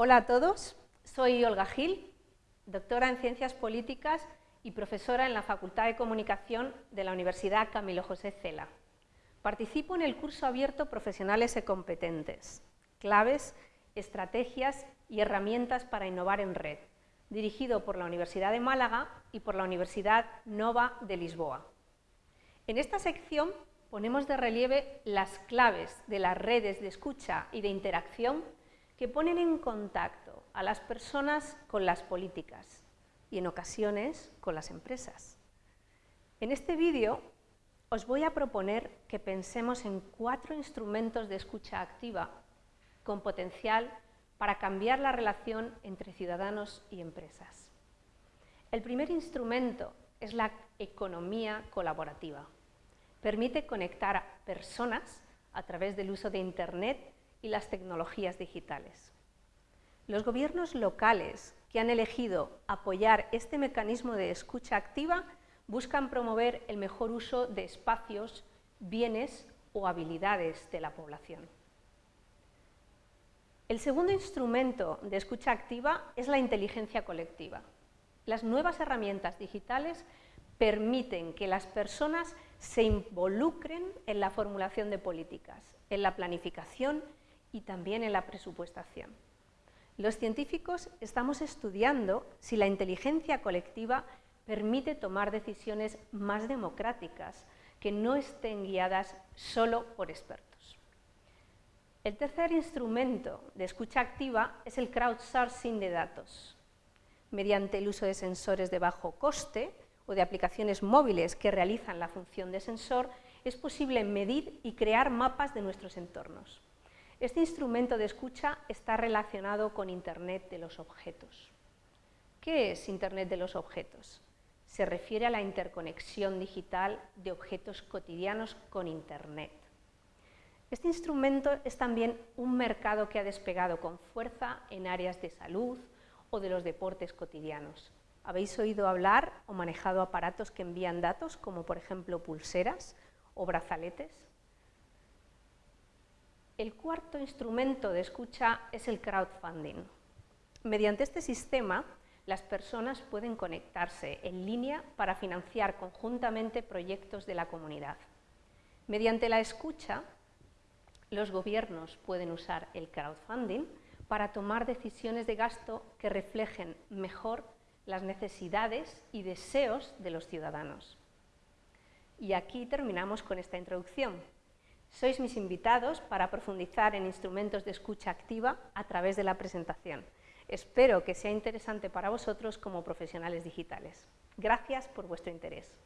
Hola a todos, soy Olga Gil, doctora en Ciencias Políticas y profesora en la Facultad de Comunicación de la Universidad Camilo José Cela. Participo en el curso abierto Profesionales y Competentes, claves, estrategias y herramientas para innovar en red, dirigido por la Universidad de Málaga y por la Universidad Nova de Lisboa. En esta sección ponemos de relieve las claves de las redes de escucha y de interacción que ponen en contacto a las personas con las políticas y en ocasiones con las empresas. En este vídeo os voy a proponer que pensemos en cuatro instrumentos de escucha activa con potencial para cambiar la relación entre ciudadanos y empresas. El primer instrumento es la economía colaborativa. Permite conectar a personas a través del uso de Internet y las tecnologías digitales. Los gobiernos locales que han elegido apoyar este mecanismo de escucha activa buscan promover el mejor uso de espacios, bienes o habilidades de la población. El segundo instrumento de escucha activa es la inteligencia colectiva. Las nuevas herramientas digitales permiten que las personas se involucren en la formulación de políticas, en la planificación y también en la presupuestación. Los científicos estamos estudiando si la inteligencia colectiva permite tomar decisiones más democráticas, que no estén guiadas solo por expertos. El tercer instrumento de escucha activa es el crowdsourcing de datos. Mediante el uso de sensores de bajo coste o de aplicaciones móviles que realizan la función de sensor, es posible medir y crear mapas de nuestros entornos. Este instrumento de escucha está relacionado con Internet de los objetos. ¿Qué es Internet de los objetos? se refiere a la interconexión digital de objetos cotidianos con Internet. Este instrumento es también un mercado que ha despegado con fuerza en áreas de salud o de los deportes cotidianos. ¿Habéis oído hablar o manejado aparatos que envían datos, como por ejemplo pulseras o brazaletes? El cuarto instrumento de escucha es el crowdfunding. Mediante este sistema, las personas pueden conectarse en línea para financiar conjuntamente proyectos de la comunidad. Mediante la escucha, los gobiernos pueden usar el crowdfunding para tomar decisiones de gasto que reflejen mejor las necesidades y deseos de los ciudadanos. Y aquí terminamos con esta introducción. Sois mis invitados para profundizar en instrumentos de escucha activa a través de la presentación. Espero que sea interesante para vosotros como profesionales digitales. Gracias por vuestro interés.